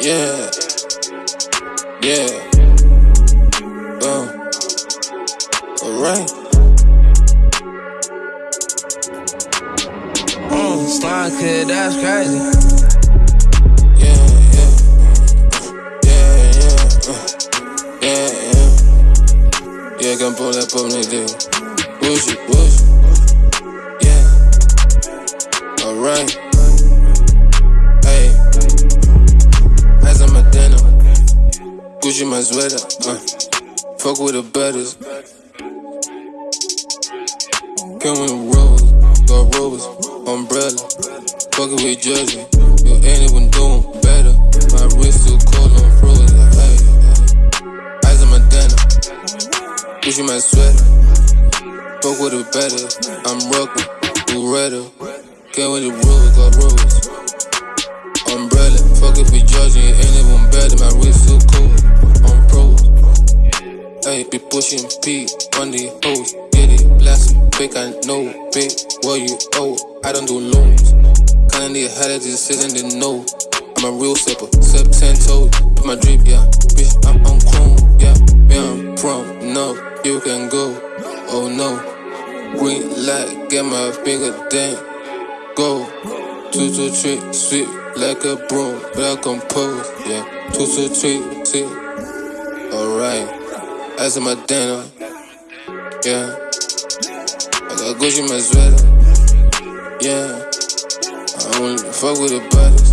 Yeah. Yeah. Uh. Alright. Mm, slime kid, that's crazy. Yeah, yeah. Yeah, yeah. Uh. Yeah, yeah. Yeah, can pull that up, nigga. Push it, push Gucci my sweater. Uh. Fuck with the butters. Come with rose, got rose, umbrella. Fucking with judging. You ain't even doing better. My wrist too cold on frozen. Hey. Eyes on my denim. Gucci my sweater. Fuck with the better. I'm rockin', Beretta. Came with the rose, got rose. Be pushing P on the hoes. Get it, blasting, fake, I know, big. What you owe, I don't do loans. Kinda need how to just sit in the know. I'm a real sipper, sip ten toes, put my drip, yeah. Bitch, I'm on chrome, yeah. Me, I'm prom, no, you can go. Oh no, green light, get my finger down. Go, two, two, three, sweet like a broom, but I compose, yeah. Two, two, three, see, alright. As in my dinner, yeah. I got Gucci my sweater, yeah. I don't fuck with a body.